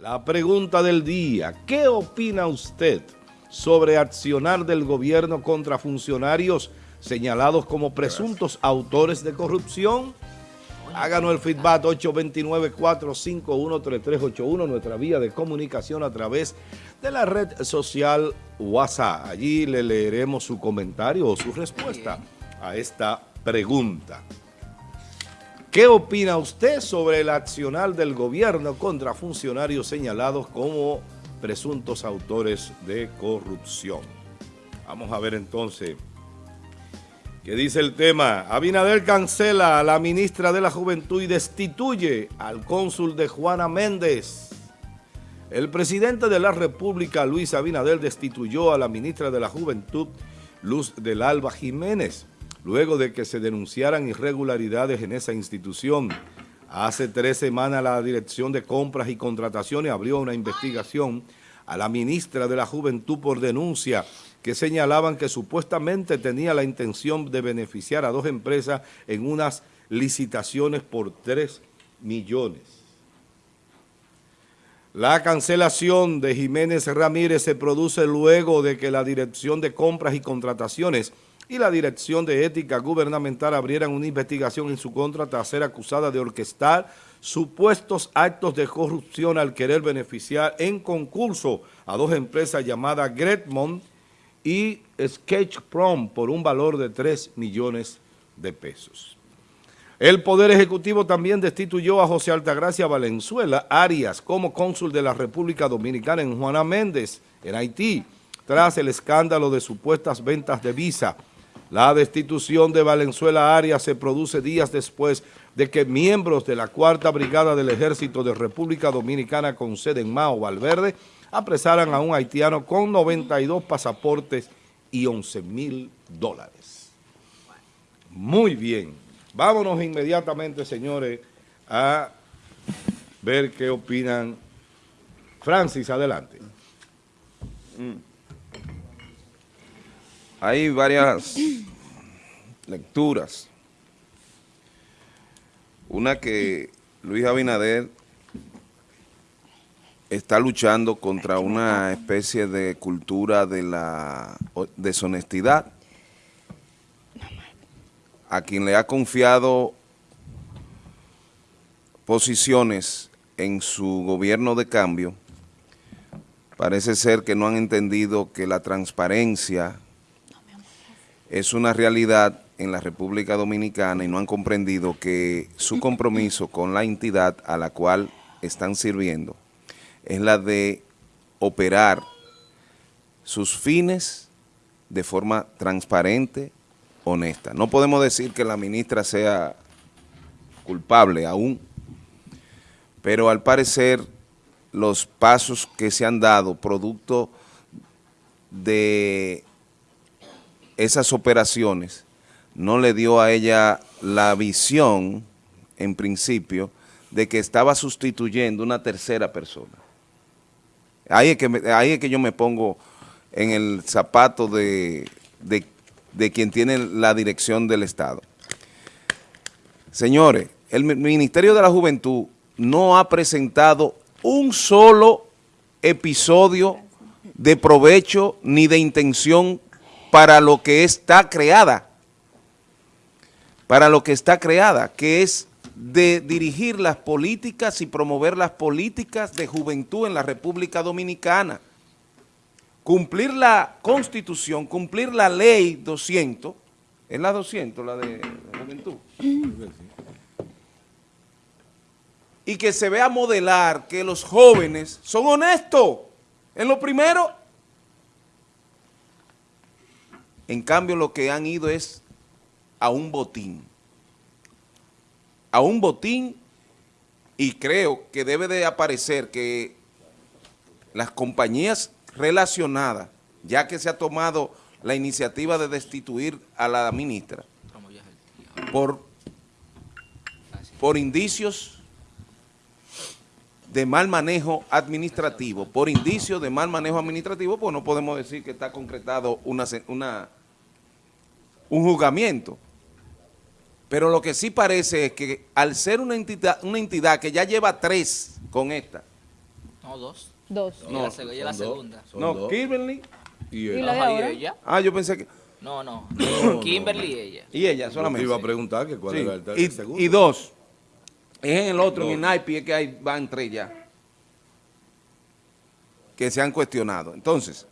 La pregunta del día, ¿qué opina usted sobre accionar del gobierno contra funcionarios señalados como presuntos autores de corrupción? Háganos el feedback 829-451-3381, nuestra vía de comunicación a través de la red social WhatsApp. Allí le leeremos su comentario o su respuesta a esta pregunta. ¿Qué opina usted sobre el accionar del gobierno contra funcionarios señalados como presuntos autores de corrupción? Vamos a ver entonces qué dice el tema. Abinader cancela a la ministra de la Juventud y destituye al cónsul de Juana Méndez. El presidente de la República, Luis Abinader, destituyó a la ministra de la Juventud, Luz del Alba Jiménez, luego de que se denunciaran irregularidades en esa institución. Hace tres semanas la Dirección de Compras y Contrataciones abrió una investigación a la ministra de la Juventud por denuncia que señalaban que supuestamente tenía la intención de beneficiar a dos empresas en unas licitaciones por tres millones. La cancelación de Jiménez Ramírez se produce luego de que la Dirección de Compras y Contrataciones y la Dirección de Ética Gubernamental abrieran una investigación en su contra tras ser acusada de orquestar supuestos actos de corrupción al querer beneficiar en concurso a dos empresas llamadas Gretmont y Sketch Prom por un valor de 3 millones de pesos. El Poder Ejecutivo también destituyó a José Altagracia Valenzuela Arias como cónsul de la República Dominicana en Juana Méndez, en Haití, tras el escándalo de supuestas ventas de visa la destitución de Valenzuela Arias se produce días después de que miembros de la Cuarta Brigada del Ejército de República Dominicana con sede en Mao Valverde apresaran a un haitiano con 92 pasaportes y 11 mil dólares. Muy bien. Vámonos inmediatamente, señores, a ver qué opinan. Francis, adelante. Mm. Hay varias lecturas. Una que Luis Abinader está luchando contra una especie de cultura de la deshonestidad a quien le ha confiado posiciones en su gobierno de cambio, parece ser que no han entendido que la transparencia es una realidad en la República Dominicana y no han comprendido que su compromiso con la entidad a la cual están sirviendo es la de operar sus fines de forma transparente, honesta. No podemos decir que la ministra sea culpable aún, pero al parecer los pasos que se han dado producto de esas operaciones no le dio a ella la visión, en principio, de que estaba sustituyendo una tercera persona. Ahí es que, que yo me pongo en el zapato de, de quien tiene la dirección del Estado. Señores, el Ministerio de la Juventud no ha presentado un solo episodio de provecho ni de intención para lo que está creada, para lo que está creada, que es de dirigir las políticas y promover las políticas de juventud en la República Dominicana. Cumplir la Constitución, cumplir la Ley 200, es la 200, la de juventud. Y que se vea modelar que los jóvenes son honestos en lo primero En cambio, lo que han ido es a un botín. A un botín y creo que debe de aparecer que las compañías relacionadas, ya que se ha tomado la iniciativa de destituir a la ministra, por, por indicios de mal manejo administrativo, por indicios de mal manejo administrativo, pues no podemos decir que está concretado una, una un juzgamiento. Pero lo que sí parece es que al ser una entidad, una entidad que ya lleva tres con esta, No, dos. Dos. Ella la seg- ella la dos. segunda. No, dos. Kimberly Y ¿Y él. la de Ajá, y ella. Ah, yo pensé que... No, no. no. Kimberly y ella. Y ella Yo te solamente. iba a preguntar que cuál Sí. era el, el y, segundo. y dos. Es en el otro, en el naipe, es que hay, van tres ya. Que se han cuestionado. Entonces,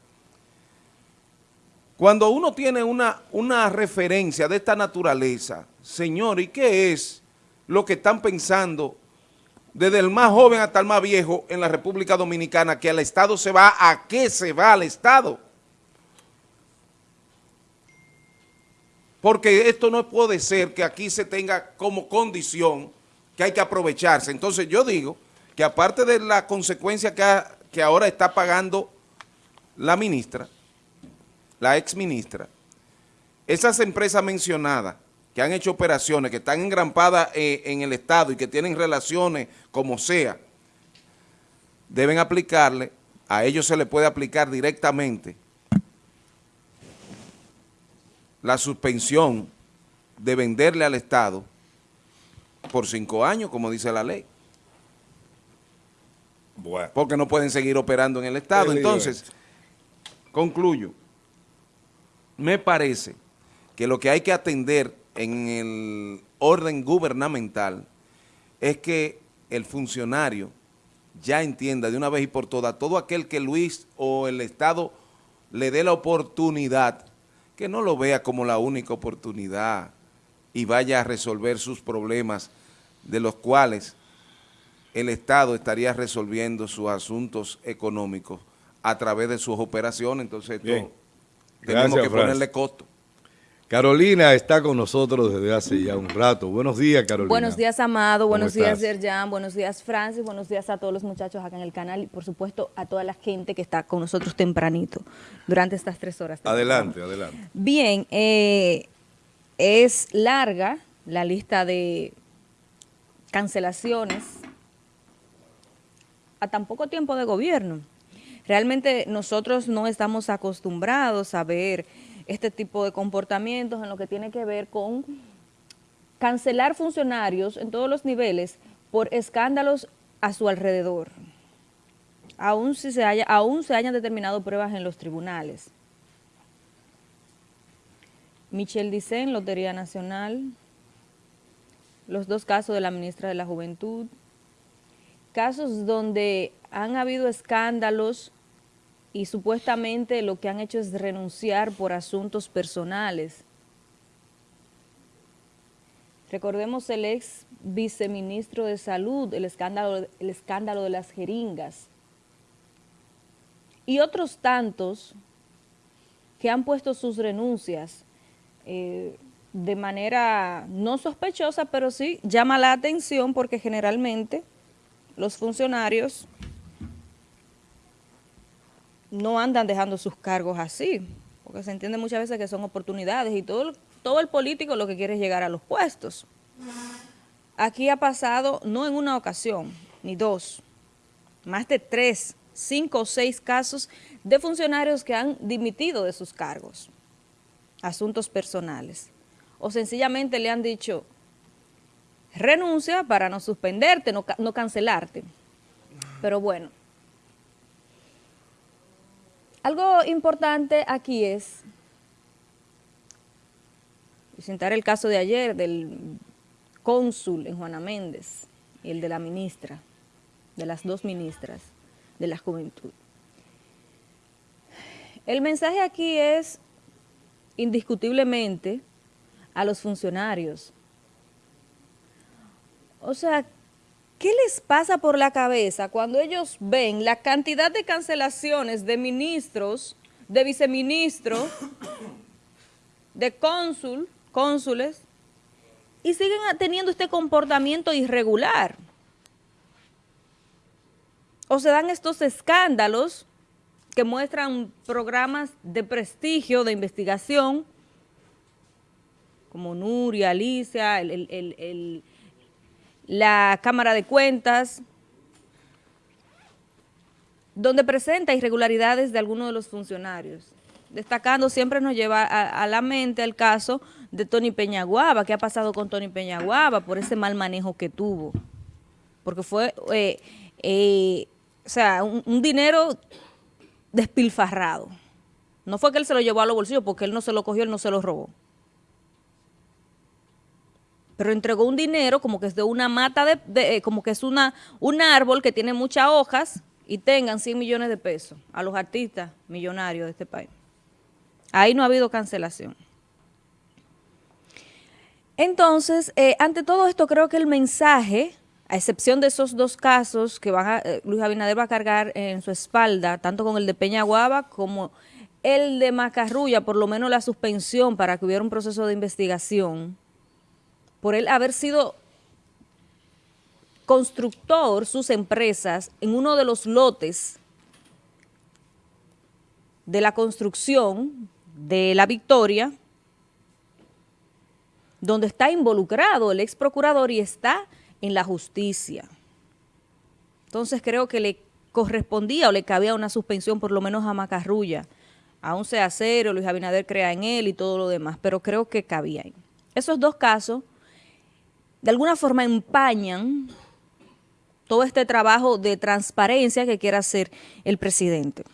cuando uno tiene una, una referencia de esta naturaleza, señor, ¿y qué es lo que están pensando desde el más joven hasta el más viejo en la República Dominicana, que al Estado se va, ¿a qué se va al Estado? Porque esto no puede ser que aquí se tenga como condición que hay que aprovecharse. Entonces yo digo que aparte de la consecuencia que, que ahora está pagando la ministra, la ex ministra, esas empresas mencionadas que han hecho operaciones, que están engrampadas eh, en el Estado y que tienen relaciones como sea, deben aplicarle, a ellos se le puede aplicar directamente la suspensión de venderle al Estado por cinco años, como dice la ley, Bueno. porque no pueden seguir operando en el Estado. Entonces, concluyo, me parece que lo que hay que atender en el orden gubernamental es que el funcionario ya entienda de una vez y por todas, todo aquel que Luis o el Estado le dé la oportunidad, que no lo vea como la única oportunidad y vaya a resolver sus problemas de los cuales el Estado estaría resolviendo sus asuntos económicos a través de sus operaciones, entonces esto Tenemos que ponerle costo. Carolina está con nosotros desde hace ya un rato. Buenos días, Carolina. Buenos días, Amado. ¿Cómo Buenos días, estás? Yerjan. Buenos días, Francis. Buenos días a todos los muchachos acá en el canal y, por supuesto, a toda la gente que está con nosotros tempranito durante estas tres horas. de Adelante, adelante. Bien, eh, es larga la lista de cancelaciones a tan poco tiempo de gobierno. Realmente nosotros no estamos acostumbrados a ver este tipo de comportamientos en lo que tiene que ver con cancelar funcionarios en todos los niveles por escándalos a su alrededor, aún, si se haya, aún se hayan determinado pruebas en los tribunales. Michelle Dicen, Lotería Nacional, los dos casos de la ministra de la Juventud, casos donde han habido escándalos y supuestamente lo que han hecho es renunciar por asuntos personales. Recordemos el ex viceministro de Salud, el escándalo, el escándalo de las jeringas. Y otros tantos que han puesto sus renuncias eh, de manera no sospechosa, pero sí llama la atención porque generalmente los funcionarios no andan dejando sus cargos así, porque se entiende muchas veces que son oportunidades y todo, el- todo el político lo que quiere es llegar a los puestos. Aquí ha pasado, no en una ocasión, ni dos, más de tres, cinco o seis casos de funcionarios que han dimitido de sus cargos, asuntos personales, o sencillamente le han dicho, renuncia para no suspenderte, no, no cancelarte. Pero bueno, algo importante aquí es presentar el caso de ayer del cónsul en Juana Méndez y el de la ministra, de las dos ministras de la juventud. El mensaje aquí es indiscutiblemente a los funcionarios. O sea, ¿qué les pasa por la cabeza cuando ellos ven la cantidad de cancelaciones de ministros, de viceministros, de cónsul, cónsules, y siguen teniendo este comportamiento irregular? O se dan estos escándalos que muestran programas de prestigio, de investigación, como Nuria, Alicia, el- el- el- el- la Cámara de Cuentas, donde presenta irregularidades de algunos de los funcionarios. Destacando, siempre nos lleva a, la mente el caso de Tony Peñaguaba, qué ha pasado con Tony Peñaguaba por ese mal manejo que tuvo. Porque fue, eh, eh, o sea, un, un dinero despilfarrado. No fue que él se lo llevó a los bolsillos, porque él no se lo cogió, él no se lo robó. Pero entregó un dinero como que es de una mata, de, de- eh, como que es una, un árbol que tiene muchas hojas y tengan 100 millones de pesos a los artistas millonarios de este país. Ahí no ha habido cancelación. Entonces, eh, ante todo esto, creo que el mensaje, a excepción de esos dos casos que van a, eh, Luis Abinader va a cargar en su espalda, tanto con el de Peñaguaba como el de Macarrulla, por lo menos la suspensión para que hubiera un proceso de investigación, por él haber sido constructor, sus empresas, en uno de los lotes de la construcción de la Victoria, donde está involucrado el ex procurador y está en la justicia. Entonces creo que le correspondía o le cabía una suspensión por lo menos a Macarrulla, aún sea cero, Luis Abinader crea en él y todo lo demás, pero creo que cabía. Esos dos casos de alguna forma empañan todo este trabajo de transparencia que quiere hacer el presidente.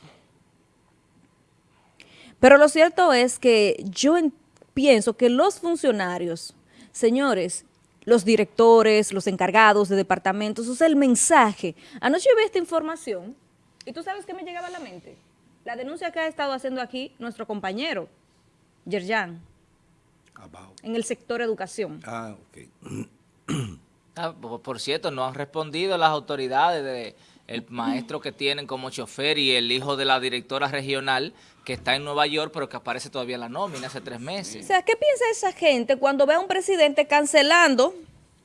Pero lo cierto es que yo en- pienso que los funcionarios, señores, los directores, los encargados de departamentos, o sea, el mensaje. Anoche vi esta información y tú sabes qué me llegaba a la mente. La denuncia que ha estado haciendo aquí nuestro compañero, Yerjan, en el sector educación. Ah, ok. Ah, por, cierto, no han respondido las autoridades de el maestro que tienen como chofer y el hijo de la directora regional que está en Nueva York, pero que aparece todavía en la nómina hace tres O meses. sea, ¿qué piensa esa gente cuando ve a un presidente cancelando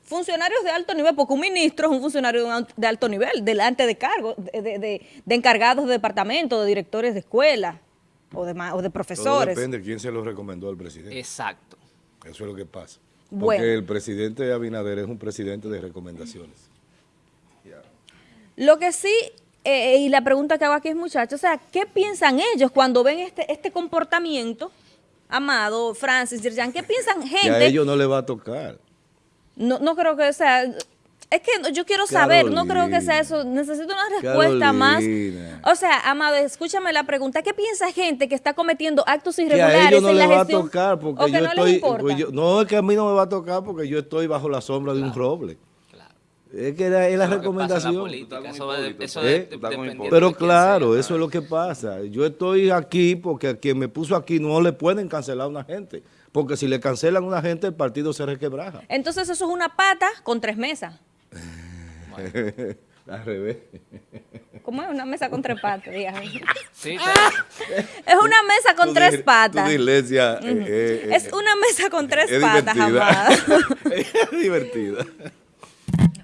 funcionarios de alto nivel? Porque un ministro es un funcionario de alto nivel, delante de cargos, de, de- de- de encargados de departamento, de directores de escuela o de, o de Todo profesores. depende de quién se lo recomendó al presidente. Exacto. Eso es lo que pasa. Porque Bueno. el presidente Abinader es un presidente de recomendaciones. Lo que sí, eh, y la pregunta que hago aquí es, muchachos, o sea, ¿qué piensan ellos cuando ven este, este comportamiento? Amado, Francis, Yerjan, ¿qué piensan Y a gente? ellos no le va a tocar. No, no creo que sea. Es que yo quiero saber, no creo que sea eso. Necesito una respuesta más. O sea, Amado, escúchame la pregunta. ¿Qué piensa gente que está cometiendo actos Que a irregulares ellos no en le la va a tocar porque o que yo no estoy. les importa. pues yo- no, es que a mí no me va a tocar porque yo estoy bajo la sombra de un roble. Claro. Es que era- es la recomendación. ¿Eh? Pero claro, sea, eso es lo que pasa. Yo estoy aquí porque a quien me puso aquí no le pueden cancelar a una gente. Porque si le cancelan a una gente, el partido se requebraja. Entonces, eso es una pata con tres mesas. Al revés. ¿Cómo es una mesa con tres patas? Sí, Es una mesa con Tu tres patas. Eh, eh, Es eh, una mesa con tres es patas, divertida. Amado. es divertida.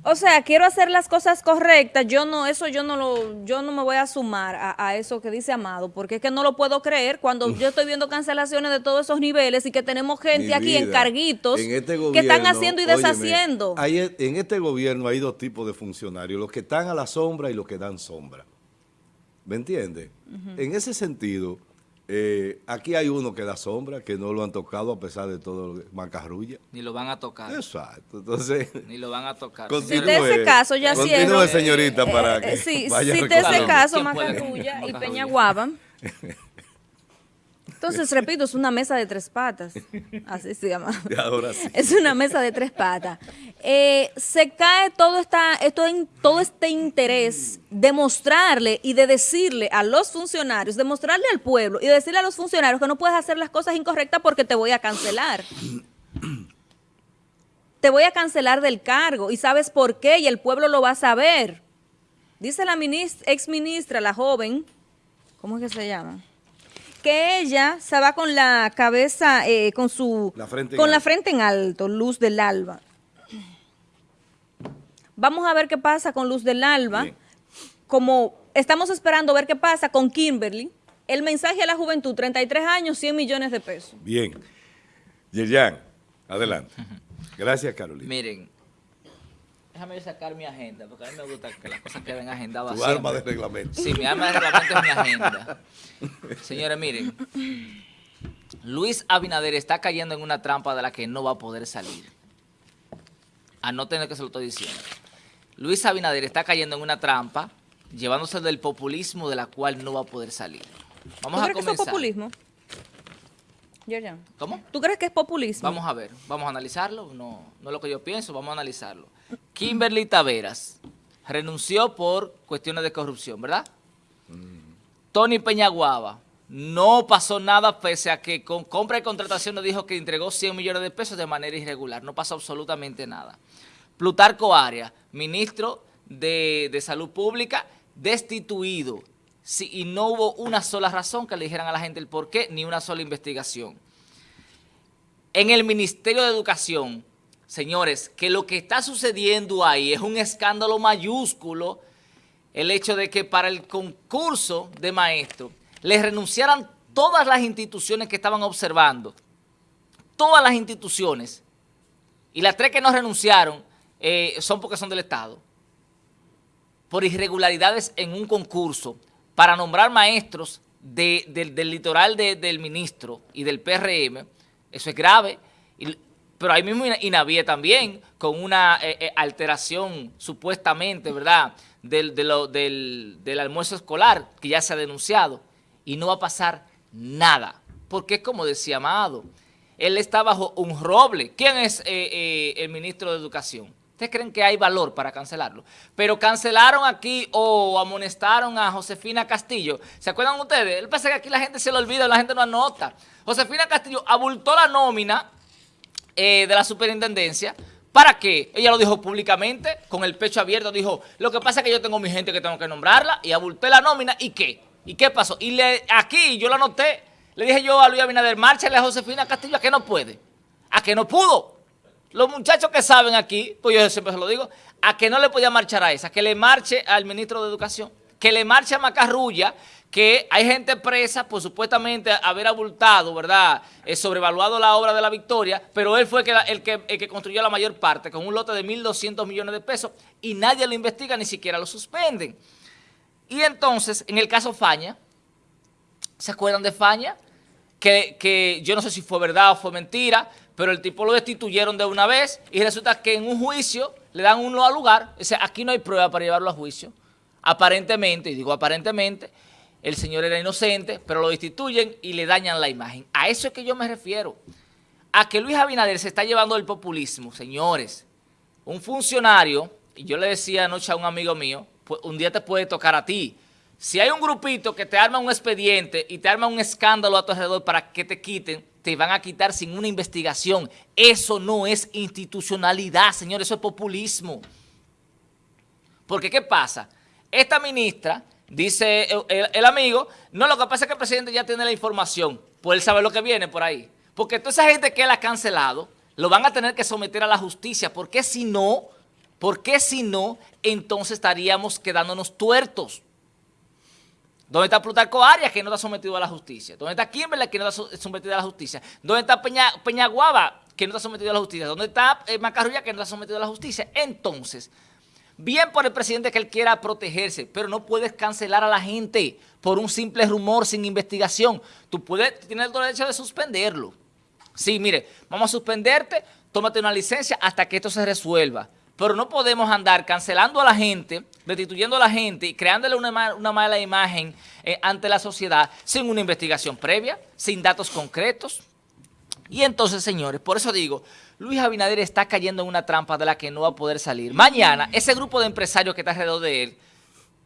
O sea, quiero hacer las cosas correctas. Yo no, eso yo no lo, yo no me voy a sumar a, a eso que dice Amado, porque es que no lo puedo creer cuando yo estoy viendo cancelaciones de todos esos niveles y que tenemos gente Mi aquí en carguitos en este que están haciendo y óyeme, deshaciendo. hay- en este gobierno hay dos tipos de funcionarios, los que están a la sombra y los que dan sombra. ¿Me entiendes? En ese sentido, eh, aquí hay uno que da sombra, que no lo han tocado a pesar de todo lo que- macarrulla. ni lo van a tocar. Exacto. Entonces, Ni lo van a tocar. Continúe. Si de ese caso ya Continúe, cierro. señorita, para Eh, que eh, sí, vaya si de ese caso. Macarrulla y Macarrulla. Entonces, repito, es una mesa de tres patas. Así se llama. Ahora sí. Es una mesa de tres patas. Eh, se cae todo, esta, esto en, todo este interés de mostrarle y de decirle a los funcionarios, de mostrarle al pueblo y de decirle a los funcionarios que no puedes hacer las cosas incorrectas porque te voy a cancelar. Te voy a cancelar del cargo y sabes por qué y el pueblo lo va a saber. Dice la minis- ex ministra, la joven, ¿cómo es que se llama? Que ella se va con la cabeza, eh, con su, La frente en con la alto. frente en alto, luz del alba. Vamos a ver qué pasa con Luz del Alba. Bien. Como estamos esperando ver qué pasa con Kimberly. El mensaje a la juventud, 33 años, 100 millones de pesos. Bien. Yerjan, adelante. Gracias, Carolina. Miren, déjame yo sacar mi agenda, porque a mí me gusta que las cosas queden agendadas Tu siempre. arma de reglamento. Sí, mi arma de reglamento es mi agenda. Señores, miren, Luis Abinader está cayendo en una trampa de la que no va a poder salir. A no tener que se lo estoy diciendo. Luis Abinader está cayendo en una trampa llevándose del populismo de la cual no va a poder salir. Vamos ¿Tú a crees que eso es comenzar. populismo? Yerjan, ¿Cómo? ¿Tú crees que es populismo? Vamos a ver, vamos a analizarlo, no, no es lo que yo pienso, vamos a analizarlo. Kimberly Taveras renunció por cuestiones de corrupción, ¿verdad? Tony Peñaguaba, no pasó nada pese a que con compra y contratación nos dijo que entregó 100 millones de pesos de manera irregular, no pasó absolutamente nada. Plutarco Arias, ministro de, de Salud Pública, destituido, Sí, y no hubo una sola razón que le dijeran a la gente el por qué, ni una sola investigación. En el Ministerio de Educación, señores, que lo que está sucediendo ahí es un escándalo mayúsculo, el hecho de que para el concurso de maestros les renunciaran todas las instituciones que estaban observando, todas las instituciones, y las tres que no renunciaron eh, son porque son del Estado, por irregularidades en un concurso. Para nombrar maestros de- del- litoral de- del ministro y del PRM, eso es grave, pero ahí mismo Ina- Inavie también, con una eh, eh, alteración supuestamente, ¿verdad?, del, de lo- del, almuerzo escolar, que ya se ha denunciado, y no va a pasar nada, porque es como decía Amado, él está bajo un roble. ¿Quién es eh, el ministro de Educación? ¿Ustedes creen que hay valor para cancelarlo? Pero cancelaron aquí o amonestaron a Josefina Castillo. ¿Se acuerdan ustedes? Él pasa que aquí la gente se lo olvida, la gente no anota. Josefina Castillo abultó la nómina eh, de la superintendencia. ¿Para qué? Ella lo dijo públicamente, con el pecho abierto, dijo, lo que pasa es que yo tengo mi gente que tengo que nombrarla, y abulté la nómina, ¿y qué? ¿Y qué pasó? Y le, aquí yo lo anoté, le dije yo a Luis Abinader, márchale a Josefina Castillo a que no puede, a que no pudo. Los muchachos que saben aquí, pues yo siempre se lo digo, a que no le podía marchar a esa, que le marche al ministro de Educación, que le marche a Macarrulla, que hay gente presa por supuestamente haber abultado, ¿verdad?, eh, sobrevaluado la obra de la Victoria, pero él fue el que construyó la mayor parte, con un lote de 1.200 millones de pesos, y nadie lo investiga, ni siquiera lo suspenden. Y entonces, en el caso Faña, ¿se acuerdan de Faña? Que, que yo no sé si fue verdad o fue mentira, pero el tipo lo destituyeron de una vez y resulta que en un juicio le dan uno al lugar. O sea, aquí no hay prueba para llevarlo a juicio. Aparentemente, y digo aparentemente, el señor era inocente, pero lo destituyen y le dañan la imagen. A eso es que yo me refiero. A que Luis Abinader se está llevando el populismo, señores. Un funcionario, y yo le decía anoche a un amigo mío, pues un día te puede tocar a ti. Si hay un grupito que te arma un expediente y te arma un escándalo a tu alrededor para que te quiten, te van a quitar sin una investigación. Eso no es institucionalidad, señor, eso es populismo. Porque, ¿qué pasa? Esta ministra, dice el, amigo, no, lo que pasa es que el presidente ya tiene la información, pues él sabe lo que viene por ahí. Porque toda esa gente que él ha cancelado, lo van a tener que someter a la justicia, porque si no, porque si no, entonces estaríamos quedándonos tuertos. ¿Dónde está Plutarco Arias, que no está sometido a la justicia? ¿Dónde está Kimberley, que no está so- sometido a la justicia? ¿Dónde está Peña, Peñaguaba, que no está sometido a la justicia? ¿Dónde está eh, Macarrulla, que no está sometido a la justicia? Entonces, bien por el presidente que él quiera protegerse, pero no puedes cancelar a la gente por un simple rumor sin investigación. Tú puedes, tienes el derecho de suspenderlo. Sí, mire, vamos a suspenderte, tómate una licencia hasta que esto se resuelva. Pero no podemos andar cancelando a la gente, destituyendo a la gente y creándole una, una mala imagen eh, ante la sociedad sin una investigación previa, sin datos concretos. Y entonces, señores, por eso digo, Luis Abinader está cayendo en una trampa de la que no va a poder salir. Mañana, ese grupo de empresarios que está alrededor de él,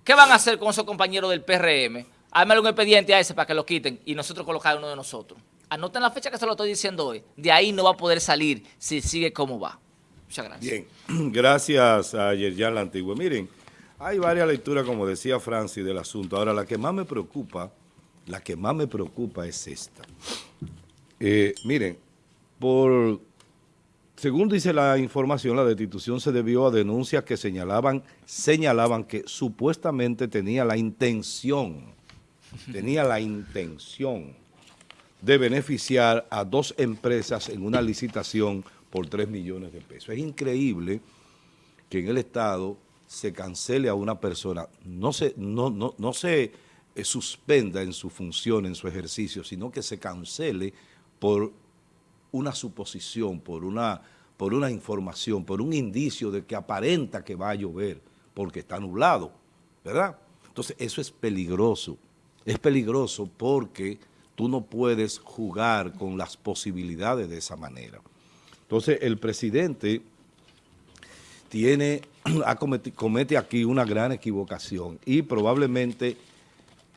¿qué van a hacer con esos compañeros del PRM? Ármale un expediente a ese para que lo quiten y nosotros colocar uno de nosotros. Anoten la fecha que se lo estoy diciendo hoy. De ahí no va a poder salir si sigue como va. Muchas gracias. Bien, gracias a Yerjan la Antigua. Miren, hay varias lecturas, como decía Francis, del asunto. Ahora, la que más me preocupa, la que más me preocupa es esta. Eh, miren, según dice la información, la destitución se debió a denuncias que señalaban, señalaban que supuestamente tenía la intención, tenía la intención de beneficiar a dos empresas en una licitación por 3 millones de pesos. Es increíble que en el Estado se cancele a una persona, no se, no se eh, suspenda en su función, en su ejercicio, sino que se cancele por una suposición, por una, por una información, por un indicio de que aparenta que va a llover, porque está nublado, ¿verdad? Entonces, eso es peligroso. Es peligroso porque tú no puedes jugar con las posibilidades de esa manera. Entonces, el presidente tiene, comete aquí una gran equivocación y probablemente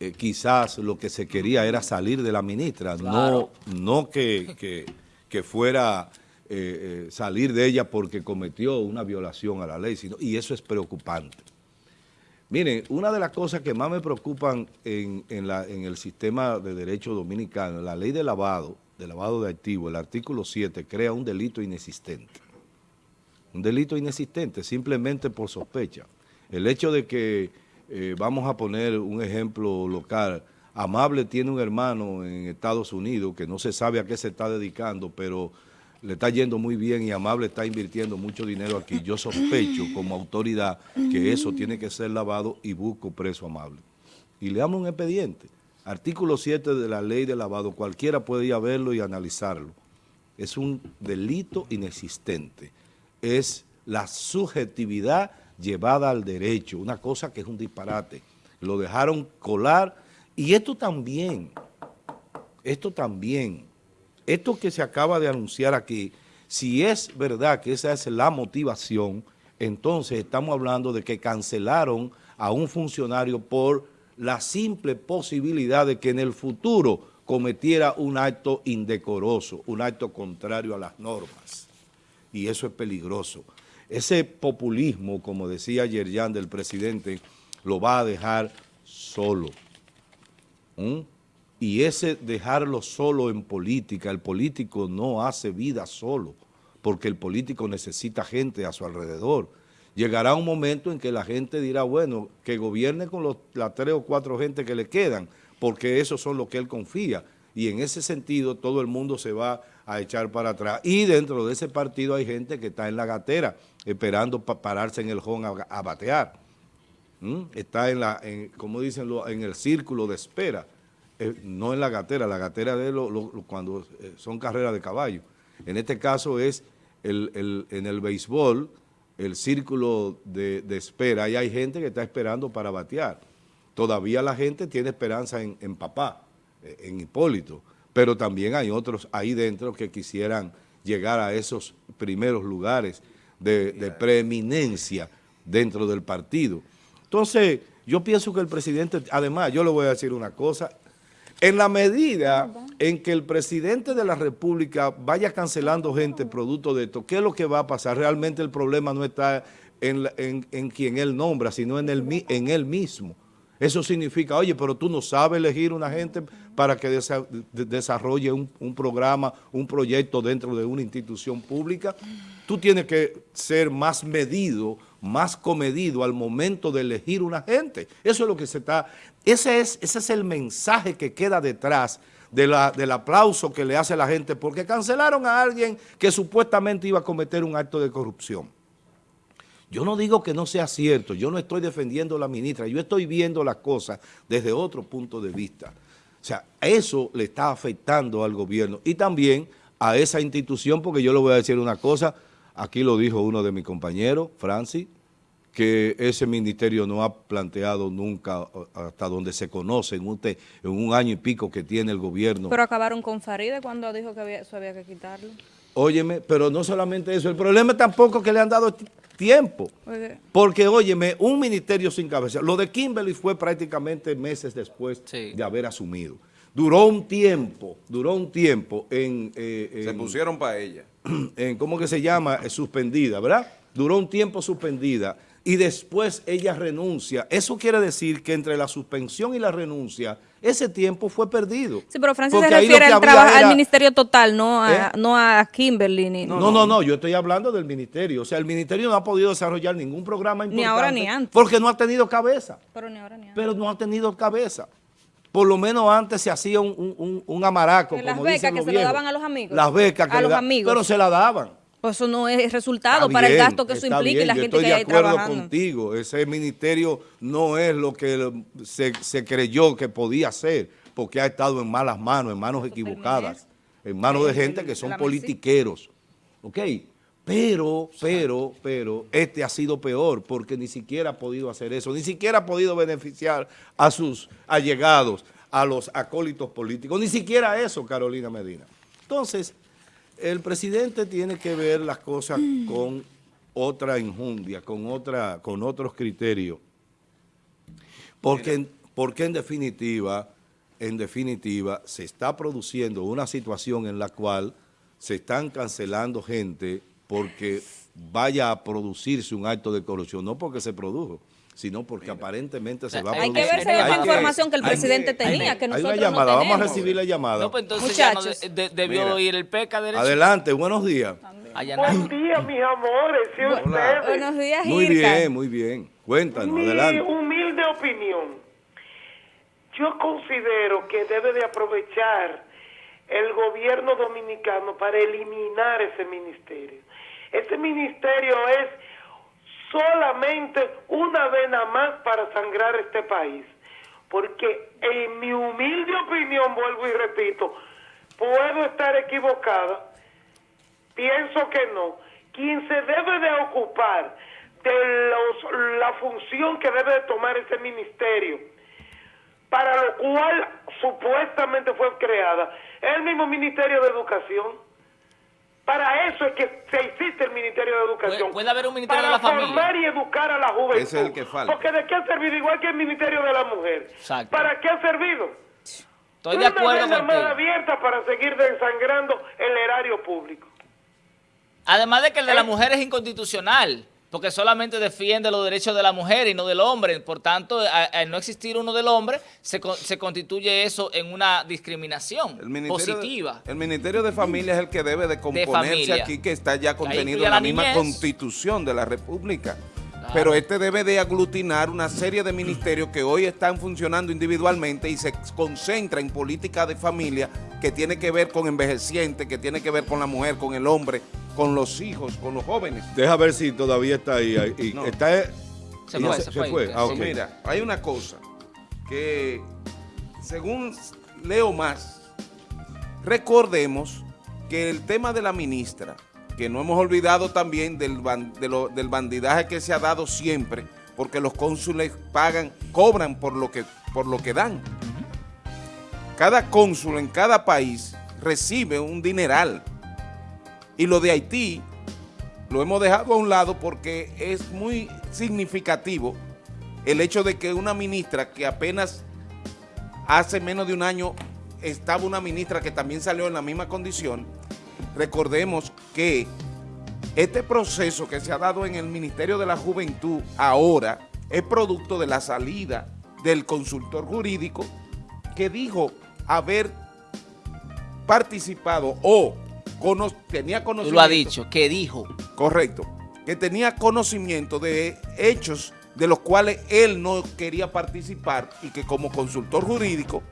eh, quizás lo que se quería era salir de la ministra, no, no que, que, fuera eh, eh, salir de ella porque cometió una violación a la ley, sino, y eso es preocupante. Miren, una de las cosas que más me preocupan en, la, en el sistema de derecho dominicano, la ley de lavado, de lavado de activos, el artículo 7, crea un delito inexistente. Un delito inexistente, simplemente por sospecha. El hecho de que eh, vamos a poner un ejemplo local. Amable tiene un hermano en Estados Unidos que no se sabe a qué se está dedicando, pero le está yendo muy bien y Amable está invirtiendo mucho dinero aquí. Yo sospecho como autoridad que eso tiene que ser lavado y busco preso Amable. Y le damos un expediente. Artículo 7 de la ley de lavado, cualquiera puede ir a verlo y analizarlo. Es un delito inexistente. Es la subjetividad llevada al derecho, una cosa que es un disparate. Lo dejaron colar y esto también, esto también, esto que se acaba de anunciar aquí, si es verdad que esa es la motivación, entonces estamos hablando de que cancelaron a un funcionario por la simple posibilidad de que en el futuro cometiera un acto indecoroso, un acto contrario a las normas. Y eso es peligroso. Ese populismo, como decía ayer del presidente, lo va a dejar solo. Y ese dejarlo solo en política, el político no hace vida solo, porque el político necesita gente a su alrededor. Llegará un momento en que la gente dirá, bueno, que gobierne con los, las tres o cuatro gente que le quedan, porque esos son los que él confía. Y en ese sentido todo el mundo se va a echar para atrás. Y dentro de ese partido hay gente que está en la gatera, esperando pararse en el home a, batear. ¿Mm? Está en la, en, como dicen, en el círculo de espera, eh, no en la gatera, la gatera de lo, cuando eh, son carreras de caballo. En este caso es el, en el béisbol, el círculo de, espera, y hay gente que está esperando para batear. Todavía la gente tiene esperanza en, en papá, eh, en Hipólito, pero también hay otros ahí dentro que quisieran llegar a esos primeros lugares de, preeminencia dentro del partido. Entonces, yo pienso que el presidente, además, yo le voy a decir una cosa, en la medida en que el presidente de la República vaya cancelando gente producto de esto, ¿qué es lo que va a pasar? Realmente el problema no está en, quien él nombra, sino en, el, en él mismo. Eso significa, oye, pero tú no sabes elegir una gente para que desarrolle un, programa, un proyecto dentro de una institución pública. Tú tienes que ser más medido, más comedido al momento de elegir una gente. Eso es lo que se está... Ese es, ese es el mensaje que queda detrás del aplauso que le hace la gente porque cancelaron a alguien que supuestamente iba a cometer un acto de corrupción. Yo no digo que no sea cierto, yo no estoy defendiendo a la ministra, yo estoy viendo las cosas desde otro punto de vista. O sea, eso le está afectando al gobierno y también a esa institución, porque yo le voy a decir una cosa, aquí lo dijo uno de mis compañeros, Francis, que ese ministerio no ha planteado nunca hasta donde se conoce en un, en un año y pico que tiene el gobierno. Pero acabaron con Faride cuando dijo que eso había que quitarlo. Óyeme, pero no solamente eso, el problema tampoco que le han dado tiempo. Porque, óyeme, un ministerio sin cabeza. Lo de Kimberly fue prácticamente meses después de haber asumido. Duró un tiempo, duró un tiempo en... Eh, se pusieron para ella. En, ¿Cómo que se llama? Suspendida, ¿verdad? Duró un tiempo suspendida y después ella renuncia. Eso quiere decir que entre la suspensión y la renuncia, ese tiempo fue perdido. Sí, pero Francis se refiere al, al ministerio total, no a, ¿Eh? no a Kimberly. no, no, no, yo estoy hablando del ministerio. O sea, el ministerio no ha podido desarrollar ningún programa importante. Ni ahora ni antes. Porque no ha tenido cabeza. Pero ni ahora ni antes. Pero no ha tenido cabeza. Por lo menos antes se hacía un, un, amaraco, Las becas que se lo daban a los amigos. Las becas que a los amigos. Pero se la daban. Pues eso no es resultado para el gasto que eso implica y la gente que hay trabajando. Estoy de acuerdo contigo, ese ministerio no es lo que se, creyó que podía ser, porque ha estado en malas manos, en manos equivocadas, en manos de gente que son politiqueros, ¿ok? Pero, pero, pero, este ha sido peor porque ni siquiera ha podido hacer eso, ni siquiera ha podido beneficiar a sus allegados, a los acólitos políticos, ni siquiera eso, Carolina Medina. Entonces, el presidente tiene que ver las cosas con otra injundia, con, otra, con otros criterios, porque, en- porque en definitiva, en definitiva, se está produciendo una situación en la cual se están cancelando gente porque vaya a producirse un acto de corrupción, no porque se produjo, sino porque aparentemente se va a Hay producir. que ver si hay otra información que el hay presidente tenía, hay que nosotros una no llamada, vamos a tenemos. recibir la llamada. No, pues entonces ya no Muchachos. de- de- debió Mira. ir el PECA derecho. Adelante, buenos días. Buen día, mis amores, y ustedes. Buenos días, Muy Irka. bien, muy bien. Cuéntanos, Mi adelante. humilde opinión. Yo considero que debe de aprovechar el gobierno dominicano para eliminar ese ministerio. Ese ministerio es solamente una vena más para sangrar este país. Porque en mi humilde opinión, vuelvo y repito, puedo estar equivocada, Pienso que no. Quien se debe de ocupar de los, la función que debe de tomar ese ministerio, para lo cual supuestamente fue creada, es el mismo Ministerio de Educación. Para eso es que se existe el Ministerio de Educación. Puede- puede haber un Ministerio para de la Familia. formar y educar a la juventud. Ese es el que falta. Porque ¿de qué ha servido? Igual que el Ministerio de la Mujer. Exacto. ¿Para qué ha servido? Estoy de Una acuerdo más contigo. abierta para seguir desangrando el erario público. Además de que el de Eh. la mujer es inconstitucional, porque solamente defiende los derechos de la mujer y no del hombre. Por tanto, al no existir uno del hombre, se, se constituye eso en una discriminación El positiva. De, el Ministerio de Familia es el que debe de componerse aquí, que está ya contenido en la la misma constitución de la República. Claro. Pero este debe de aglutinar una serie de ministerios que hoy están funcionando individualmente y se concentra en política de familia que tiene que ver con envejecientes, que tiene que ver con la mujer, con el hombre, con los hijos, con los jóvenes. Deja ver si todavía está ahí. ahí. Y No. Está, Se y fue, se, se se fue. fue. Ah, ok. Mira, hay una cosa que, según leo más, recordemos que el tema de la ministra, que no hemos olvidado también del, ban- de lo- del bandidaje que se ha dado siempre, porque los cónsules pagan, cobran por lo que, por lo que dan. Cada cónsul en cada país recibe un dineral. Y lo de Haití lo hemos dejado a un lado porque es muy significativo el hecho de que una ministra que apenas hace menos de un año estaba una ministra que también salió en la misma condición, recordemos que este proceso que se ha dado en el Ministerio de la Juventud ahora es producto de la salida del consultor jurídico que dijo haber participado o cono- tenía Tú conocimiento. lo has dicho, que dijo. Correcto. Que tenía conocimiento de hechos de los cuales él no quería participar y que como consultor jurídico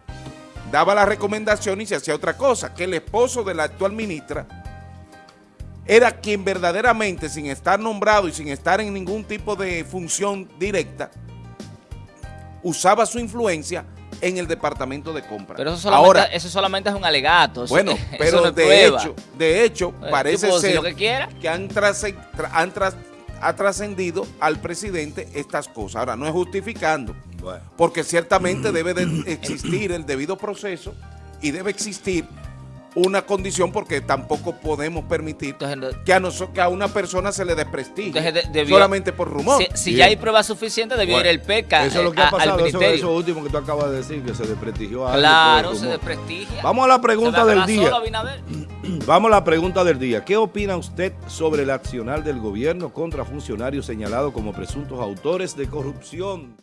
daba la recomendación y se hacía otra cosa, que el esposo de la actual ministra era quien verdaderamente, sin estar nombrado y sin estar en ningún tipo de función directa, usaba su influencia en el departamento de compra. Pero eso solamente, Ahora, eso solamente es un alegato. eso- bueno, eso pero no de prueba. hecho, de hecho, Eh, parece ser lo que quiera. que han, trasce- tra- han tras- ha trascendido al presidente estas cosas. Ahora, no es justificando, Bueno. porque ciertamente debe de existir el debido proceso y debe existir una condición porque tampoco podemos permitir Entonces, que a, noso- que a una persona se le desprestigie Entonces, de- debió- solamente por rumor. Si, ya hay pruebas suficientes, debió Bueno, ir el PECA Eso es lo eh, que ha a- pasado, eso, ministerio. eso último que tú acabas de decir, que se desprestigió a alguien Claro, se desprestigia. Vamos a la pregunta del día. solo. Vamos a la pregunta del día. ¿Qué opina usted sobre el accionar del gobierno contra funcionarios señalados como presuntos autores de corrupción?